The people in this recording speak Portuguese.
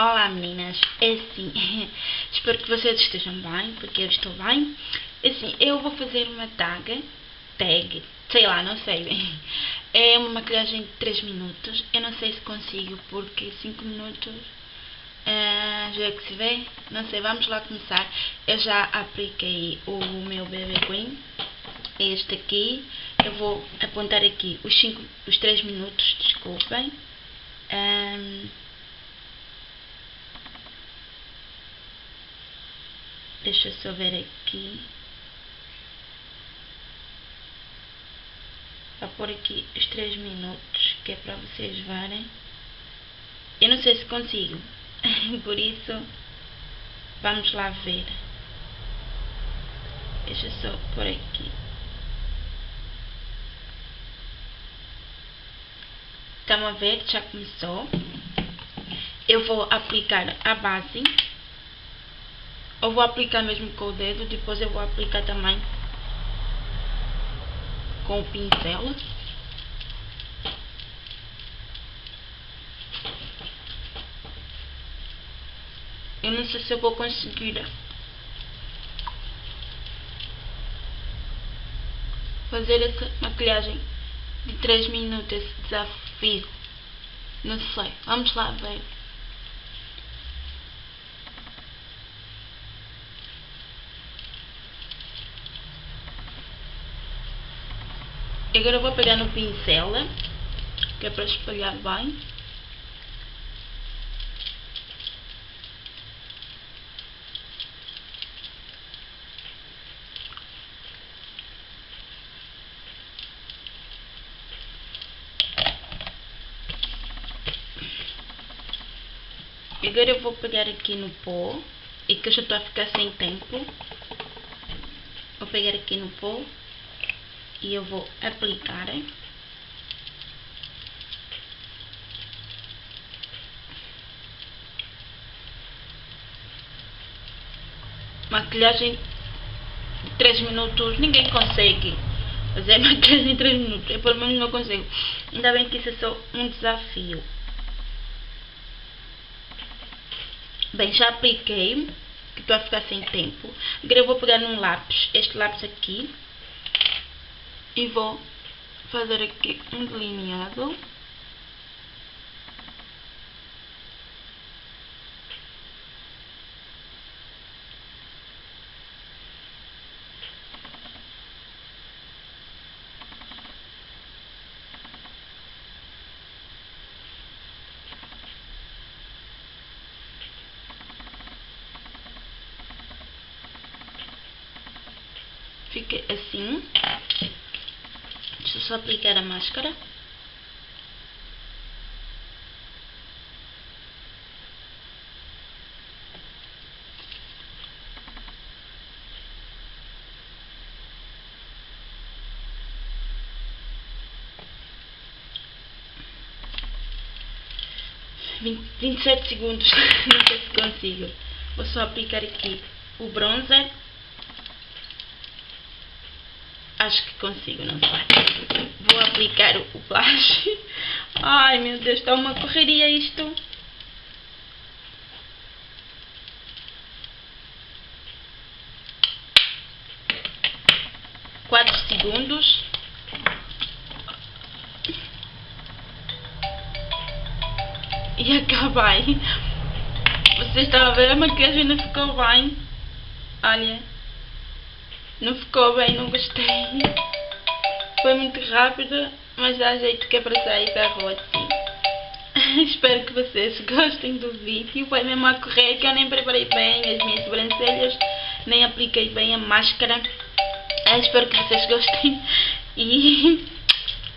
Olá meninas, é assim, espero que vocês estejam bem, porque eu estou bem. É assim, eu vou fazer uma tag, tag, sei lá, não sei. É uma maquilhagem de 3 minutos, eu não sei se consigo, porque 5 minutos uh, já é que se vê. Não sei, vamos lá começar. Eu já apliquei o meu BB Queen, este aqui. Eu vou apontar aqui os, 5, os 3 minutos, desculpem. Um, Deixa eu só ver aqui. Vou pôr aqui os 3 minutos, que é para vocês verem. Eu não sei se consigo, por isso vamos lá ver. Deixa eu só pôr aqui. Estão a ver? Já começou. Eu vou aplicar a base eu vou aplicar mesmo com o dedo, depois eu vou aplicar também com o pincel. Eu não sei se eu vou conseguir fazer essa maquilhagem de 3 minutos, esse desafio. Não sei, vamos lá ver. Agora vou pegar no pincel, que é para espalhar bem. Agora eu vou pegar aqui no pó, e que eu já estou a ficar sem tempo. Vou pegar aqui no pó e eu vou aplicar. Maquilhagem de 3 minutos ninguém consegue fazer maquilhagem em 3 minutos. Eu pelo menos não consigo. Ainda bem que isso é só um desafio. Bem já apliquei que estou a ficar sem tempo. Agora eu vou pegar num lápis. Este lápis aqui e vou fazer aqui um delineado. Fica assim Deixa eu só aplicar a máscara. Vinte e sete segundos, não sei se consigo. Vou só aplicar aqui o bronzer Acho que consigo, não sei. Vou aplicar o blush. Ai, meu Deus, está uma correria isto. Quatro segundos. E acabei. Vocês estão a ver, a maquiagem não ficou bem. Olha. Não ficou bem, não gostei. Foi muito rápido, mas dá jeito que é para sair da rua assim. Espero que vocês gostem do vídeo. Foi mesmo a correr que eu nem preparei bem as minhas sobrancelhas, nem apliquei bem a máscara. espero que vocês gostem e